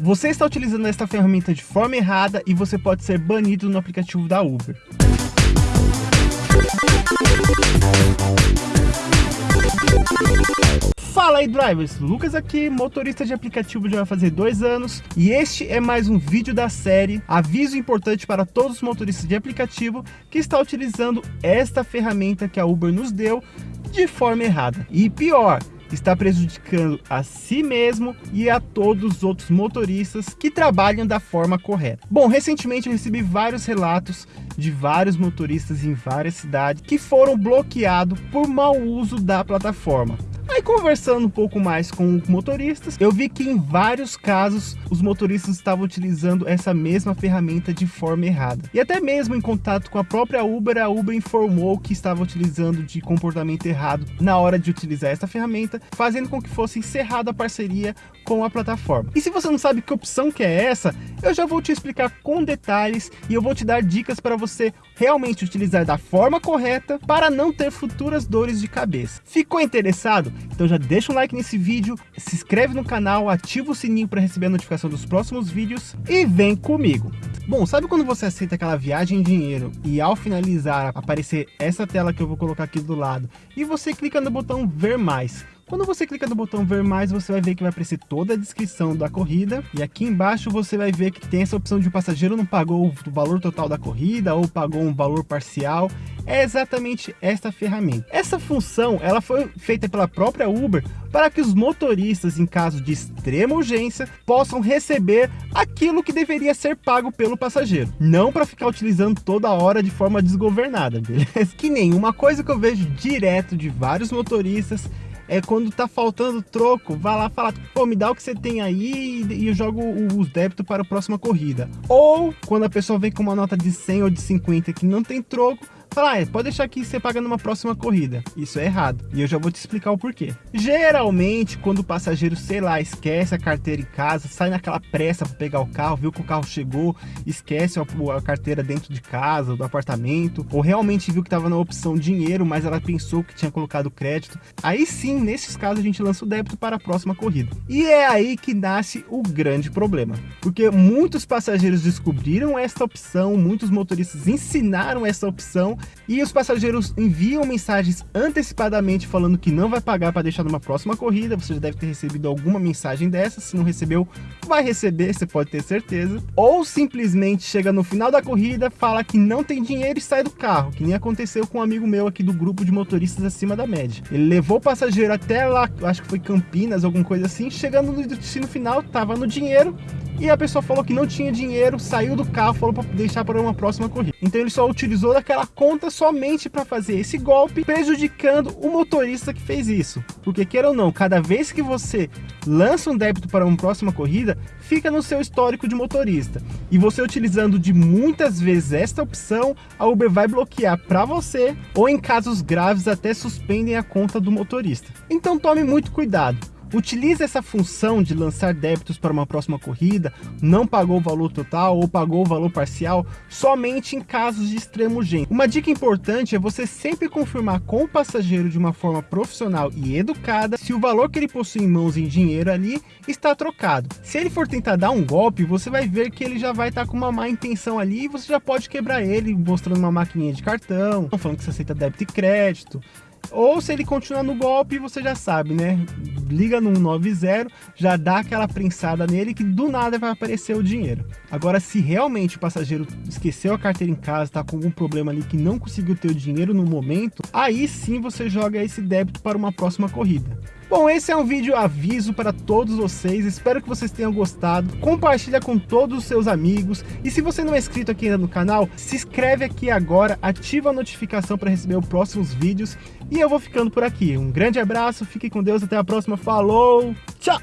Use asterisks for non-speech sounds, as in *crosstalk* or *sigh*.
Você está utilizando esta ferramenta de forma errada e você pode ser banido no aplicativo da Uber. Fala aí drivers, Lucas aqui, motorista de aplicativo já vai fazer dois anos e este é mais um vídeo da série Aviso importante para todos os motoristas de aplicativo que está utilizando esta ferramenta que a Uber nos deu de forma errada. E pior, está prejudicando a si mesmo e a todos os outros motoristas que trabalham da forma correta. Bom, recentemente eu recebi vários relatos de vários motoristas em várias cidades que foram bloqueados por mau uso da plataforma. Aí conversando um pouco mais com motoristas, eu vi que em vários casos os motoristas estavam utilizando essa mesma ferramenta de forma errada. E até mesmo em contato com a própria Uber, a Uber informou que estava utilizando de comportamento errado na hora de utilizar essa ferramenta, fazendo com que fosse encerrada a parceria com a plataforma. E se você não sabe que opção que é essa, eu já vou te explicar com detalhes e eu vou te dar dicas para você realmente utilizar da forma correta para não ter futuras dores de cabeça. Ficou interessado? Então já deixa um like nesse vídeo, se inscreve no canal, ativa o sininho para receber a notificação dos próximos vídeos e vem comigo. Bom, sabe quando você aceita aquela viagem em dinheiro e ao finalizar aparecer essa tela que eu vou colocar aqui do lado e você clica no botão ver mais? Quando você clica no botão ver mais, você vai ver que vai aparecer toda a descrição da corrida. E aqui embaixo você vai ver que tem essa opção de o passageiro não pagou o valor total da corrida ou pagou um valor parcial. É exatamente esta ferramenta. Essa função ela foi feita pela própria Uber para que os motoristas, em caso de extrema urgência, possam receber aquilo que deveria ser pago pelo passageiro. Não para ficar utilizando toda hora de forma desgovernada, *laughs* beleza? Que nenhuma coisa que eu vejo direto de vários motoristas é quando tá faltando troco, vá lá falar, pô, me dá o que você tem aí e eu jogo os débitos para a próxima corrida. Ou quando a pessoa vem com uma nota de 100 ou de 50 que não tem troco, Fala, ah, pode deixar que você paga numa próxima corrida. Isso é errado. E eu já vou te explicar o porquê. Geralmente, quando o passageiro, sei lá, esquece a carteira em casa, sai naquela pressa para pegar o carro, viu que o carro chegou, esquece a carteira dentro de casa, do apartamento, ou realmente viu que estava na opção dinheiro, mas ela pensou que tinha colocado crédito. Aí sim, nesses casos, a gente lança o débito para a próxima corrida. E é aí que nasce o grande problema. Porque muitos passageiros descobriram esta opção, muitos motoristas ensinaram essa opção e os passageiros enviam mensagens antecipadamente falando que não vai pagar para deixar numa próxima corrida, você já deve ter recebido alguma mensagem dessa, se não recebeu, vai receber, você pode ter certeza. Ou simplesmente chega no final da corrida, fala que não tem dinheiro e sai do carro, que nem aconteceu com um amigo meu aqui do grupo de motoristas acima da média. Ele levou o passageiro até lá, acho que foi Campinas, alguma coisa assim, chegando no destino final, tava no dinheiro, e a pessoa falou que não tinha dinheiro, saiu do carro, falou para deixar para uma próxima corrida. Então ele só utilizou daquela conta somente para fazer esse golpe, prejudicando o motorista que fez isso. Porque queira ou não, cada vez que você lança um débito para uma próxima corrida, fica no seu histórico de motorista. E você utilizando de muitas vezes esta opção, a Uber vai bloquear para você ou em casos graves até suspendem a conta do motorista. Então tome muito cuidado. Utilize essa função de lançar débitos para uma próxima corrida, não pagou o valor total ou pagou o valor parcial somente em casos de extremo urgência. Uma dica importante é você sempre confirmar com o passageiro de uma forma profissional e educada se o valor que ele possui em mãos em dinheiro ali está trocado. Se ele for tentar dar um golpe, você vai ver que ele já vai estar com uma má intenção ali e você já pode quebrar ele mostrando uma maquininha de cartão, falando que você aceita débito e crédito, ou se ele continuar no golpe, você já sabe, né? Liga no 190, já dá aquela prensada nele que do nada vai aparecer o dinheiro. Agora, se realmente o passageiro esqueceu a carteira em casa, tá com algum problema ali que não conseguiu ter o dinheiro no momento, aí sim você joga esse débito para uma próxima corrida. Bom, esse é um vídeo aviso para todos vocês, espero que vocês tenham gostado, compartilha com todos os seus amigos, e se você não é inscrito aqui ainda no canal, se inscreve aqui agora, ativa a notificação para receber os próximos vídeos, e eu vou ficando por aqui. Um grande abraço, fique com Deus, até a próxima, falou, tchau!